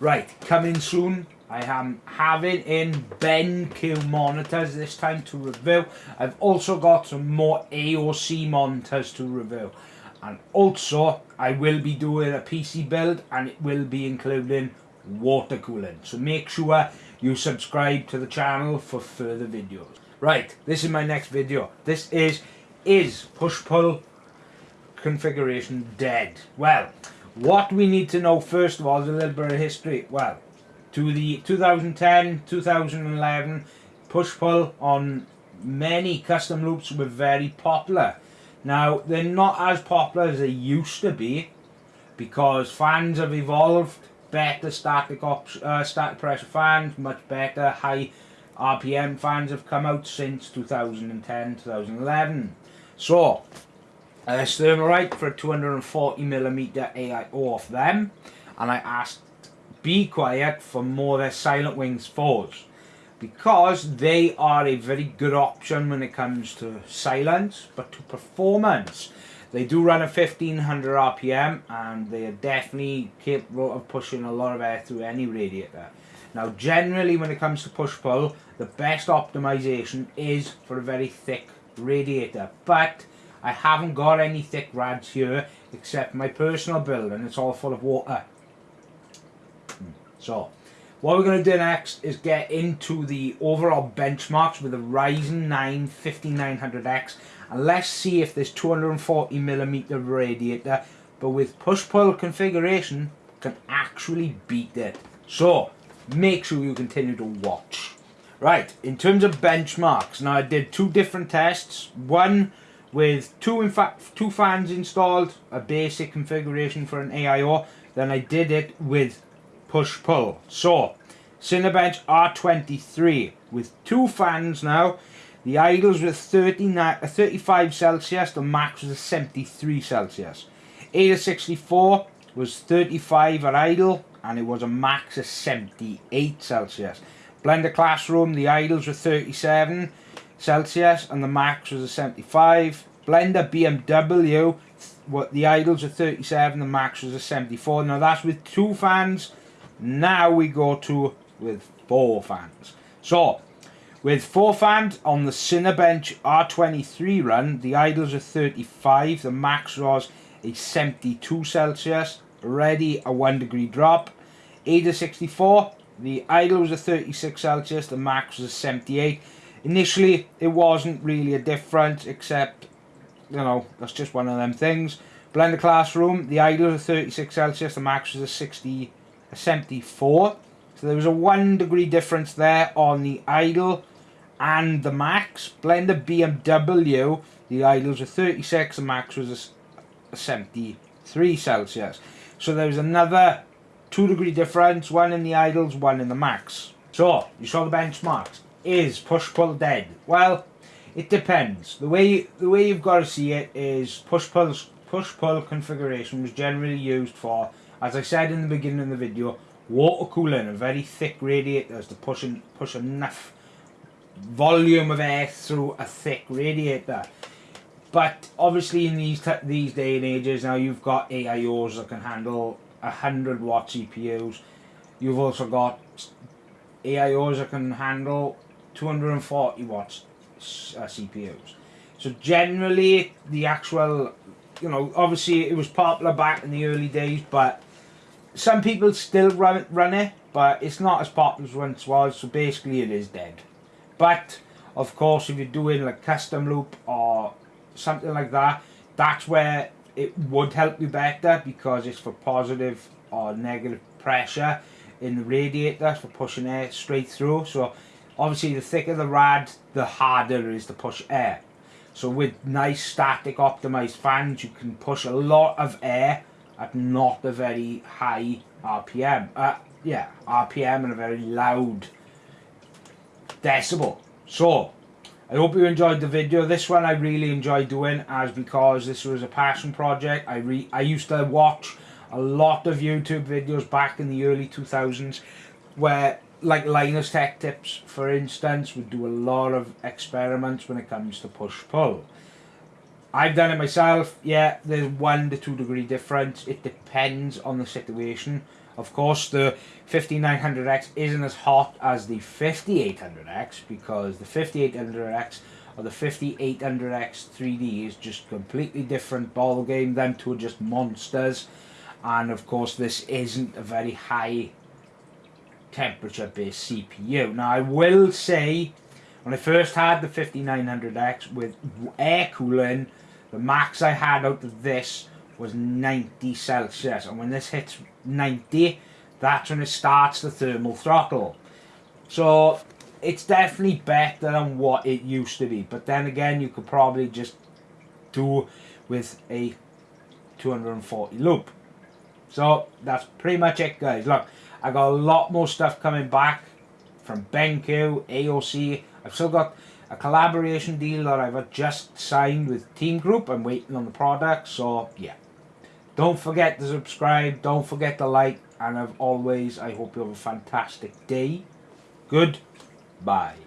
Right, coming soon. I am having in BenQ monitors this time to review. I've also got some more AOC monitors to review. And also, I will be doing a PC build and it will be including water cooling. So make sure you subscribe to the channel for further videos. Right, this is my next video. This is, is push-pull configuration dead? Well, what we need to know first of all is a little bit of history. Well, to the 2010, 2011 push-pull on many custom loops were very popular. Now, they're not as popular as they used to be because fans have evolved, better static, uh, static pressure fans, much better high RPM fans have come out since 2010, 2011. So, uh, Thermalright for a 240mm AIO off them. And I asked Be Quiet for more their Silent Wings 4s because they are a very good option when it comes to silence but to performance. They do run at 1500 rpm and they are definitely capable of pushing a lot of air through any radiator. Now generally when it comes to push pull the best optimization is for a very thick radiator. But I haven't got any thick rads here except my personal build and it's all full of water so what we're going to do next is get into the overall benchmarks with the Ryzen 9 5900X and let's see if this 240mm radiator but with push-pull configuration can actually beat it. So make sure you continue to watch. Right, in terms of benchmarks, now I did two different tests. One with two in fact two fans installed, a basic configuration for an AIO. Then I did it with push-pull. So, Cinebench R23 with two fans now. The idles were 39, uh, 35 Celsius, the max was 73 Celsius. AIDA64 was 35 at idle and it was a max of 78 Celsius. Blender Classroom, the idles were 37 Celsius and the max was a 75. Blender BMW, what the idles are 37, the max was a 74. Now that's with two fans. Now we go to with four fans. So, with four fans on the Cinebench R23 run, the idles are 35, the max was a 72 Celsius, ready a 1 degree drop. AIDA64, the idle was a 36 Celsius, the max was a 78. Initially, it wasn't really a difference, except, you know, that's just one of them things. Blender Classroom, the idle was 36 Celsius, the max was a 60, a 74. So there was a one degree difference there on the idle and the max. Blender BMW, the idles were 36, the max was a 73 Celsius. So there was another two degree difference, one in the idles, one in the max. So, you saw the benchmarks. Is push-pull dead? Well, it depends. The way the way you've got to see it is push-pull push-pull configuration was generally used for, as I said in the beginning of the video, water cooling and very thick radiators to push, in, push enough volume of air through a thick radiator. But obviously in these these day and ages now you've got AIOs that can handle 100 watt CPUs. You've also got AIOs that can handle 240 watts uh, CPUs. So generally the actual, you know, obviously it was popular back in the early days, but some people still run, run it, but it's not as popular as once was, so basically it is dead. But, of course, if you're doing like custom loop or something like that, that's where it would help you better because it's for positive or negative pressure in the radiator for pushing air straight through. So obviously the thicker the rad, the harder it is to push air. So with nice static optimized fans, you can push a lot of air at not a very high RPM. Uh, yeah, RPM and a very loud decibel. So, I hope you enjoyed the video. This one I really enjoyed doing as because this was a passion project. I re I used to watch a lot of YouTube videos back in the early 2000s where like Linus Tech Tips for instance would do a lot of experiments when it comes to push-pull. I've done it myself. Yeah, there's one to two degree difference. It depends on the situation. Of course, the 5900X isn't as hot as the 5800X because the 5800X or the 5800X 3D is just completely different ball game. Them two are just monsters, and of course, this isn't a very high temperature based CPU. Now, I will say when I first had the 5900X with air cooling, the max I had out of this was 90 Celsius. And when this hits 90, that's when it starts the thermal throttle. So it's definitely better than what it used to be. But then again, you could probably just do with a 240 loop. So that's pretty much it guys. Look, I got a lot more stuff coming back from BenQ, AOC. I've still got a collaboration deal that I've just signed with Team Group. I'm waiting on the product. So yeah. Don't forget to subscribe. Don't forget to like. And as always, I hope you have a fantastic day. Good. Bye.